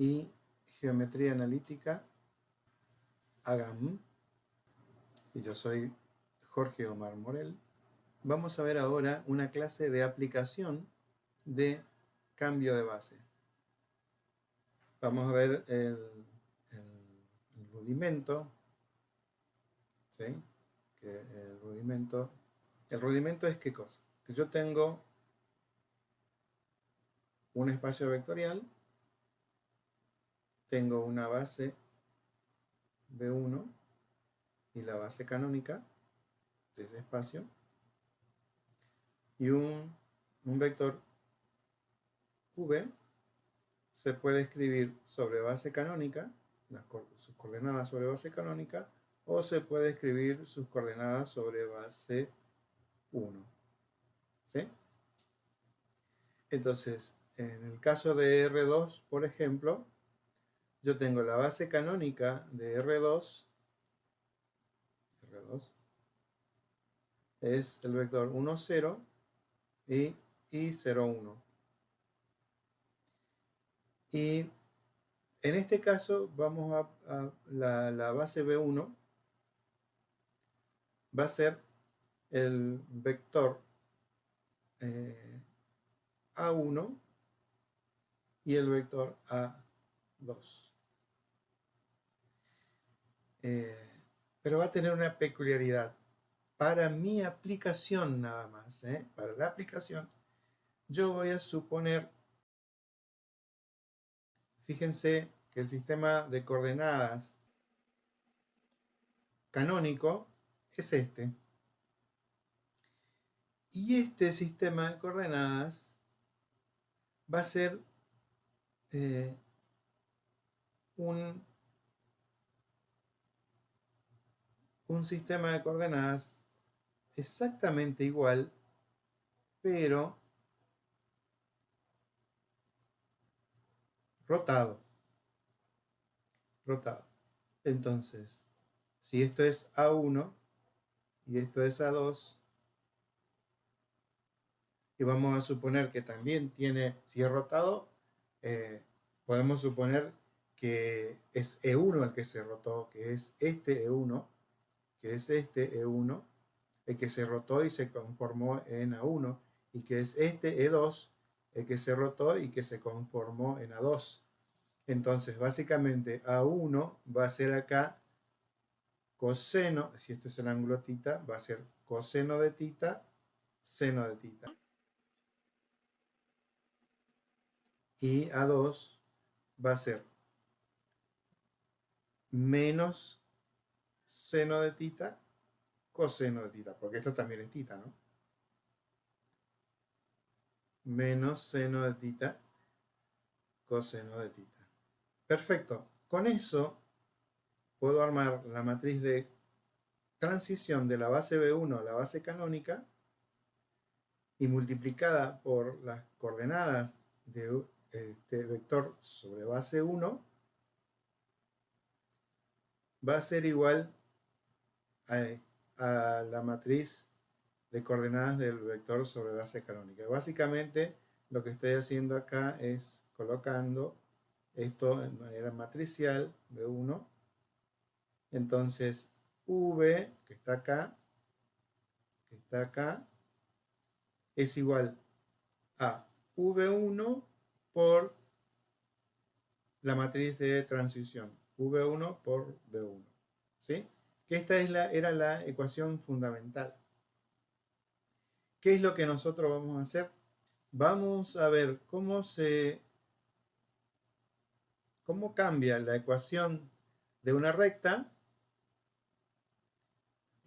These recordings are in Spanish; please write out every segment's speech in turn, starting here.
y Geometría Analítica, AGAM. Y yo soy Jorge Omar Morel. Vamos a ver ahora una clase de aplicación de cambio de base. Vamos a ver el, rudimento. ¿sí? Que el rudimento. El rudimento es qué cosa? Que yo tengo un espacio vectorial, tengo una base B1 y la base canónica de ese espacio y un, vector V se puede escribir sobre base canónica, sus coordenadas sobre base canónica, o se puede escribir sus coordenadas sobre base 1. ¿Sí? Entonces, en el caso de R2, por ejemplo, yo tengo la base canónica de R2, R2 es el vector 1, 0 y, 0, 1. Y en este caso vamos a, la, base B1 va a ser el vector eh, A1 y el vector A2. Eh, pero va a tener una peculiaridad. Para mi aplicación nada más, ¿eh? para la aplicación, yo voy a suponer, fíjense que el sistema de coordenadas canónico es este. Y este sistema de coordenadas va a ser eh, un, sistema de coordenadas exactamente igual, pero rotado. Rotado. Entonces, si esto es A1 y esto es A2, y vamos a suponer que también tiene, si es rotado, eh, podemos suponer que es E1 el que se rotó, que es este E1, que es este E1, el que se rotó y se conformó en A1, y que es este E2, el que se rotó y que se conformó en A2. Entonces, básicamente, A1 va a ser acá coseno, si esto es el ángulo tita, va a ser coseno de tita, seno de tita. y A2 va a ser menos seno de tita coseno de tita, porque esto también es tita, ¿no? Menos seno de tita coseno de tita. Perfecto. Con eso puedo armar la matriz de transición de la base B1 a la base canónica y multiplicada por las coordenadas de este vector sobre base 1 va a ser igual a, la matriz de coordenadas del vector sobre base canónica. Básicamente lo que estoy haciendo acá es colocando esto en manera matricial, B1. Entonces, V, que está acá, que está acá, es igual a V1 por la matriz de transición, V1 por B1. ¿Sí? Que esta es la, era la ecuación fundamental. ¿Qué es lo que nosotros vamos a hacer? Vamos a ver cómo se cómo cambia la ecuación de una recta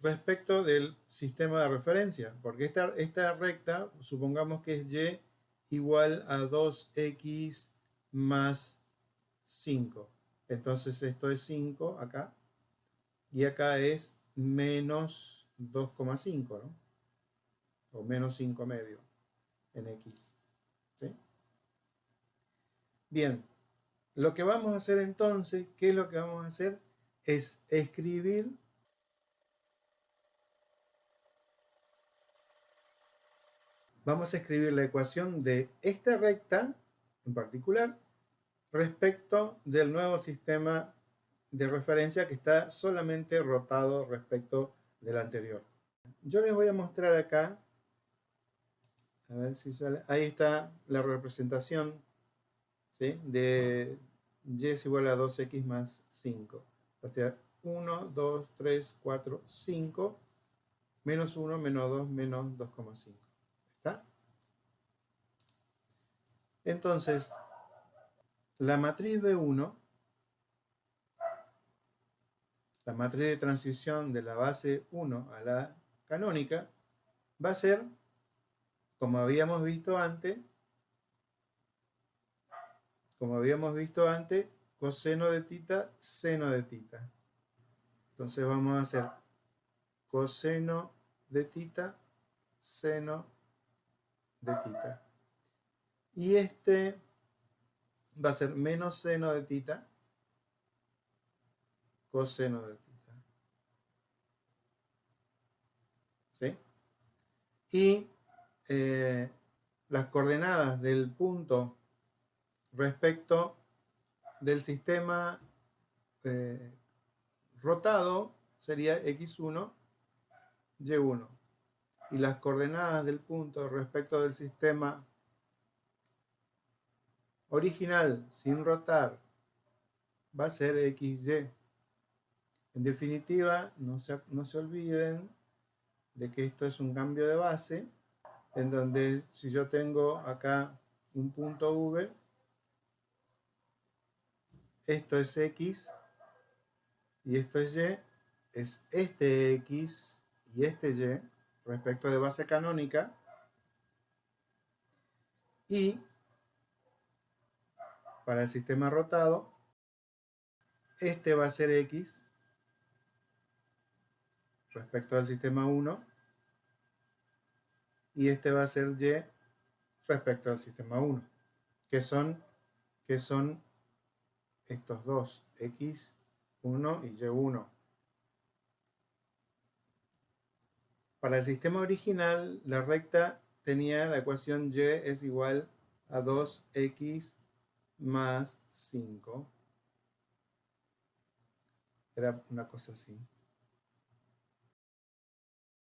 respecto del sistema de referencia, porque esta, esta recta, supongamos que es y igual a 2x más 5. Entonces esto es 5 acá. Y acá es menos 2,5, ¿no? O menos 5 medio en x. ¿Sí? Bien. Lo que vamos a hacer entonces, ¿qué es lo que vamos a hacer? Es escribir vamos a escribir la ecuación de esta recta en particular respecto del nuevo sistema de referencia que está solamente rotado respecto del anterior. Yo les voy a mostrar acá, a ver si sale, ahí está la representación de y es igual a 2x más 5. O sea, 1, 2, 3, 4, 5, menos 1, menos 2, menos 2,5. ¿Está? Entonces, la matriz B1, la matriz de transición de la base 1 a la canónica, va a ser, como habíamos visto antes, como habíamos visto antes, coseno de tita, seno de tita. Entonces vamos a hacer coseno de tita, seno de tita. Y este va a ser menos seno de tita, coseno de tita. ¿Sí? Y eh, las coordenadas del punto respecto del sistema eh, rotado sería x1, y1. Y las coordenadas del punto respecto del sistema original sin rotar va a ser xy. En definitiva, no se, no se olviden de que esto es un cambio de base, en donde si yo tengo acá un punto v, esto es x y esto es y, es este x y este y respecto de base canónica y para el sistema rotado este va a ser x respecto al sistema 1 y este va a ser y respecto al sistema 1 que son, que son estos dos, x1 y y1. Para el sistema original, la recta tenía la ecuación y es igual a 2x más 5. Era una cosa así.